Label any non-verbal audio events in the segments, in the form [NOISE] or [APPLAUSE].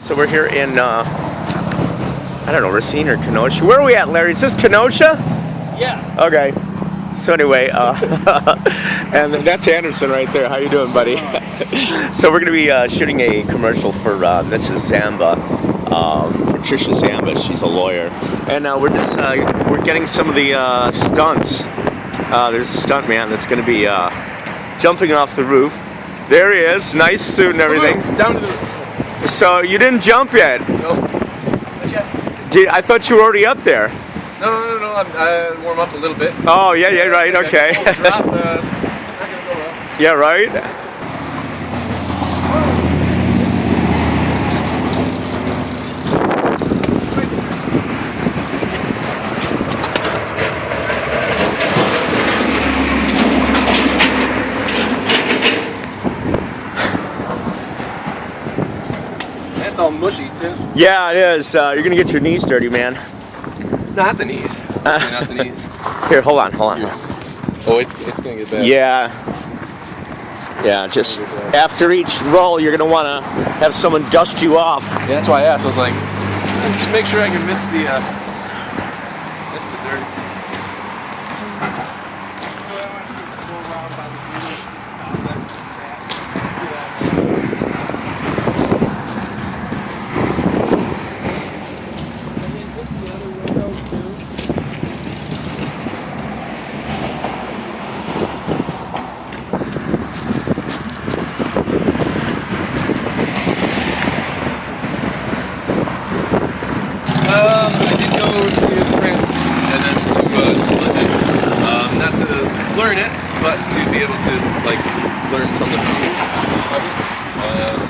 So we're here in, uh, I don't know, Racine or Kenosha. Where are we at, Larry? Is this Kenosha? Yeah. Okay. So anyway, uh, [LAUGHS] and that's Anderson right there. How you doing, buddy? [LAUGHS] so we're going to be uh, shooting a commercial for uh, Mrs. Zamba, um, Patricia Zamba. She's a lawyer, and uh, we're just uh, we're getting some of the uh, stunts. Uh, there's a stunt man that's going to be uh, jumping off the roof. There he is, nice suit and everything. Down to the. So you didn't jump yet? No. Yet. Did, I thought you were already up there. No, no, no, no. I'm, I warm up a little bit. Oh yeah, yeah, right, okay. Drop. Uh, it's [LAUGHS] not gonna go well. yeah, right. All mushy too. Yeah, it is. Uh, you're gonna get your knees dirty, man. Not the knees. Okay, not the knees. [LAUGHS] Here, hold on, hold on. Oh, it's it's gonna get bad. Yeah. Yeah, just after each roll, you're gonna wanna have someone dust you off. Yeah, that's why I asked. I was like, just make sure I can miss the uh, miss the dirt. Um, I did go to France and then to, uh, to London. Um, not to learn it, but to be able to like learn from the founders.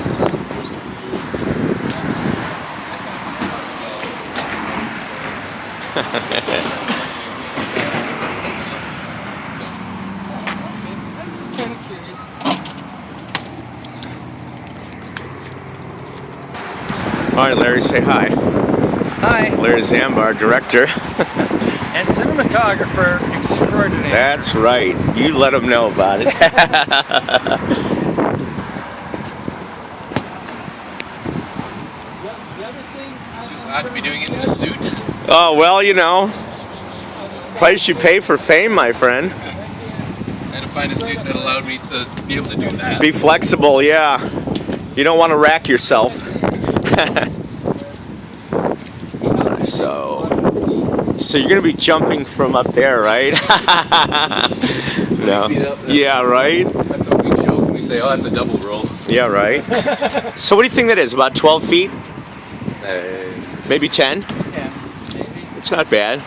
So there's- so, I was just kind of curious. All right, Larry, say hi. Hi, Larry Zambar, director. [LAUGHS] and cinematographer extraordinaire. That's right. You let them know about it. She odd to be doing it in a suit. oh well, you know, price you pay for fame, my friend. I had to find a suit that allowed me to be able to do that. Be flexible, yeah. You don't want to rack yourself. [LAUGHS] so, so you're gonna be jumping from up there, right? [LAUGHS] no. up, Yeah, right. That's what we joke when we say, oh, that's a double roll. Yeah, right. [LAUGHS] so, what do you think that is? About 12 feet? Uh, Maybe 10? Yeah, maybe. It's not bad.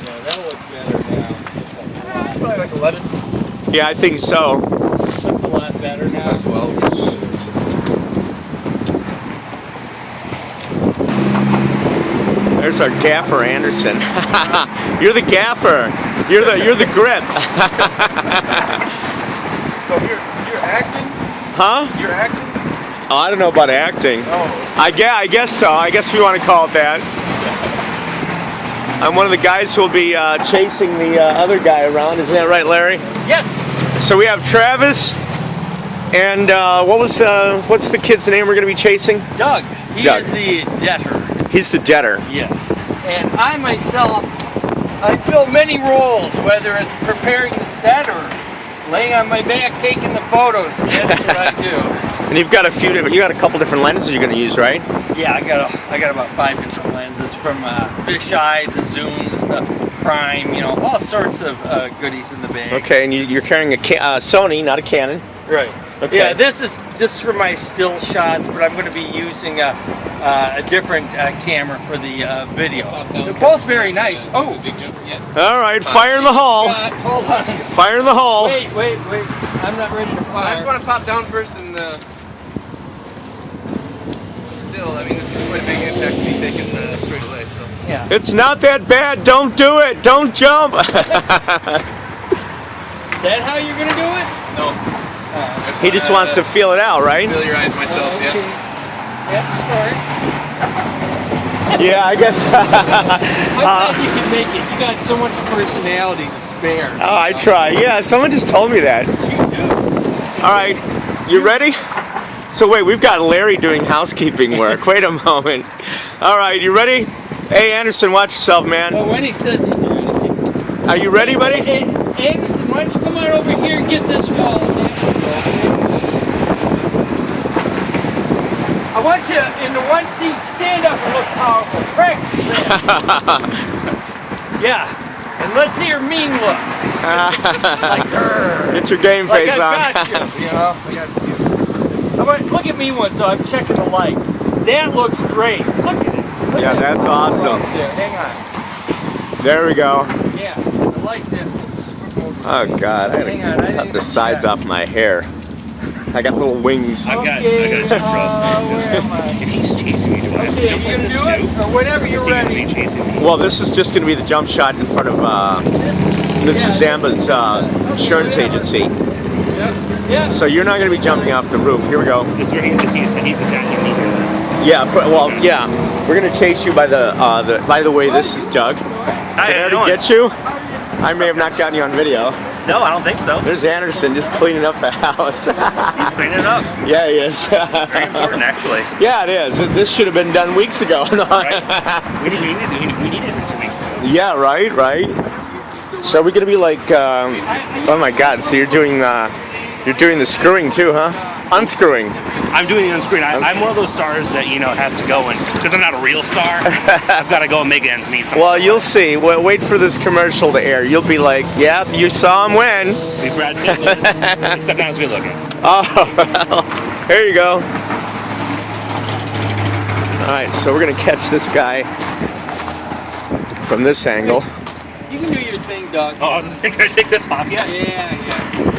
Yeah, that'll look better now. probably like 11. Yeah, I think so. Looks a lot better now. 12. There's our gaffer Anderson. [LAUGHS] you're the gaffer. You're the you're the grip. [LAUGHS] So you're, you're acting? huh? You're acting? Oh, I don't know about acting. Oh. I guess, I guess so. I guess we want to call it that. I'm one of the guys who will be uh, chasing the uh, other guy around. Isn't that right, Larry? Yes, So we have Travis, and uh, what was uh, what's the kid's name we're going to be chasing? Doug. He Doug. is the debtor. He's the debtor. Yes. And I myself, I fill many roles, whether it's preparing the set or laying on my back taking the photos. That's what I [LAUGHS] do. And you've got a few different. You got a couple different lenses you're going to use, right? Yeah, I got a, I got about five different lenses from uh, fisheye to zooms to prime, you know, all sorts of uh, goodies in the bag. Okay, and you, you're carrying a ca- uh, Sony, not a Canon. Right. Okay. Yeah, this is this is for my still shots, but I'm going to be using a, uh, a different uh, camera for the uh, video. They're both very nice. Oh, Big jump yet? All right, fire in the hole. God, hold on. Fire in the hole. Wait, wait, wait. I'm not ready to fire. I just want to pop down first and uh, still, I mean, this is quite a big impact to be taken uh, straight away. So Yeah. It's not that bad. Don't do it. Don't jump. [LAUGHS] Is that how you're going to do it? no, Uh, he just wants to feel it out, right? familiarize myself. okay. Yeah. That's smart. Yeah, I guess. [LAUGHS] I thought you could make it. You got so much personality to spare. oh, I try. Yeah, someone just told me that. You do. All right, you ready? So wait, we've got Larry doing housekeeping work. [LAUGHS] Wait a moment. All right, you ready? Hey Anderson, watch yourself, man. Well, when he says he's ready. Are you ready, buddy? Hey, Anderson, why don't you come on over here and get this wall? I want you in the one seat, stand up and look powerful. Practice that. [LAUGHS] yeah. And let's see your mean look. Like, [LAUGHS] Get your game like face I on. you, you know? I got you. Look at me one, so I'm checking the light. That looks great. Look at it. Look Yeah, at it. that's awesome. There, hang on. There we go. Yeah, the light there. Oh God, I Hang on, I gotta cut didn't the sides off my hair. I got little wings. I've got, I Okay, got a uh, where am I? If he's chasing me, do I have to jump you like gonna this too? Or whenever you're is gonna be ready. chasing me? Well, this is just gonna be the jump shot in front of uh, Mrs. Zamba's uh, insurance agency. Yeah. So you're not gonna be jumping off the roof. Here we go. Is where he, this, he's, he's attacking me here. Yeah. pr- Well, yeah. We're gonna chase you by the. Uh, the by the way, this is Doug. Did Hi, I how you already get you? I may have not gotten you on video. No, I don't think so. There's Anderson just cleaning up the house. [LAUGHS] He's cleaning it up. yeah, he is. Very important, actually. yeah, it is. This should have been done weeks ago. [LAUGHS] Right? We need, we need, we need, we need it two weeks. ago. Yeah, right, right. So are we gonna be like? Um, oh my God! So you're doing uh, you're doing the screwing too, huh? Unscrewing. I'm doing the unscrewing. screen. I, I'm one of those stars that you know has to go and because I'm not a real star. [LAUGHS] I've got to go and make ends meet. Well, you'll see. Wa- Wait for this commercial to air. You'll be like, "Yep, you saw him win." We Brad Pitt was, [LAUGHS] except not as good looking. Oh, well, here you go. All right, so we're gonna catch this guy from this angle. You can do your thing, Doug. Oh, [LAUGHS] I was just gonna take this off yet. Yeah, yeah.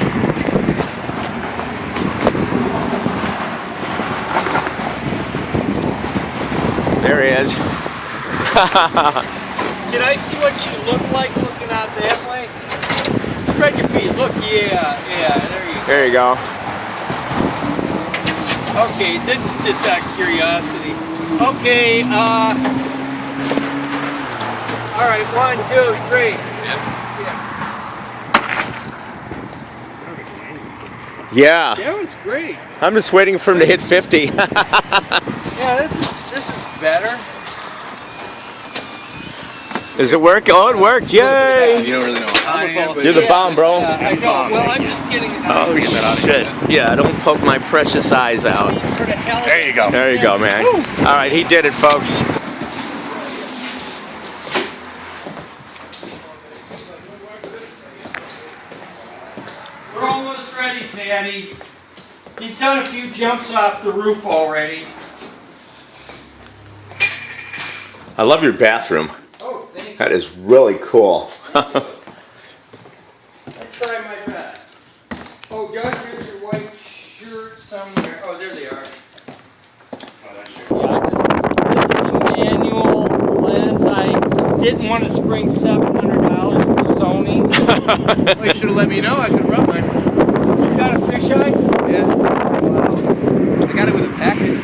There he is. [LAUGHS] Can I see what you look like looking out that way? Spread your feet. Look, yeah, yeah. There you go. there you go. Okay, this is just out of curiosity. Okay, uh. All right, one, two, three. Yeah. Yeah, That was great. I'm just waiting for him to hit 50. [LAUGHS] Yeah, this is this is better. Does it work? Oh, it worked! Yay! You don't really know. I am, but You're the bomb, bro. yeah, I know. Well, I'm just getting. Oh Get that out of shit! Yeah, don't poke my precious eyes out. For the hell of There you go. There you go, man. All right, he did it, folks. We're almost ready, Patty. He's done a few jumps off the roof already. I love your bathroom. Oh, thank you. That is really cool. [LAUGHS] I try my best. Oh, Doug, here's your white shirt somewhere. Oh, there they are. Yeah, this, this is a manual lens. I didn't want to spring $700 for Sony's. [LAUGHS] Well, you should have let me know. I could rub mine. You got a fisheye? Yeah. I got it with a package.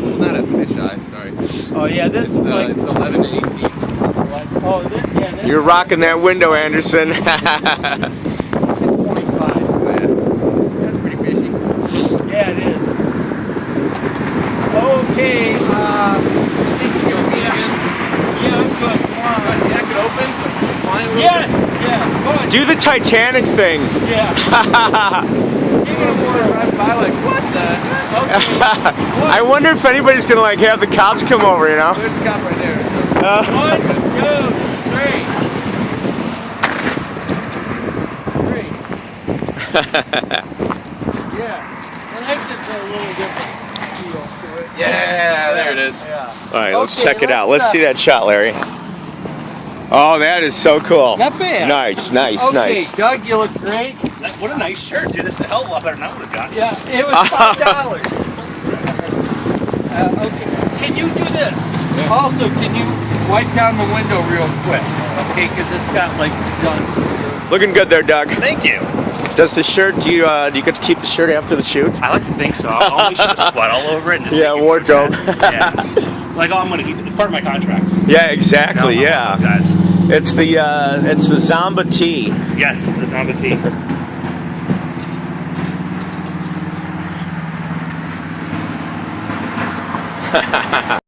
Well, not a fisheye. Sorry. Oh, yeah, this It's, is uh, like. it's the 11 to 18. Oh, this, yeah, this You're rocking that window, Anderson. [LAUGHS] is 6.5. Yeah. That's pretty fishy. Yeah, it is. Okay, uh, Think you go again? yeah, I'm good. Come Got on. open so it's flying Yes, yes. Do the Titanic thing. Yeah. bit. You're gonna want to drive by like, what the? Okay. [LAUGHS] I wonder if anybody's gonna like have the cops come over, you know? There's a cop right there. So. Uh, One, two, three. [LAUGHS] Three. Yeah. And exits are a little different feel to it. Yeah, there it is. Yeah. All right, let's Okay, check it out. let's, Let's uh, see that shot, Larry. Oh, that is so cool. Not bad. Nice, nice, Okay, nice. Doug, you look great. What a nice shirt, dude. This is a hell of a lot better than I would have gotten. Yeah, it was five dollars. [LAUGHS] uh, okay, can you do this? Also, can you wipe down the window real quick? Okay, because it's got like dust. Looking good there, Doug. Thank you. Does the shirt? Do you uh, do you get to keep the shirt after the shoot? I like to think so. I'll only shoot the sweat all over it. And just Yeah, wardrobe. yeah. Like, oh, I'm gonna keep it. It's part of my contract. Yeah, exactly. No, Yeah, Guys. it's the uh, it's the Zamba tee. Yes, the Zamba tea. [LAUGHS]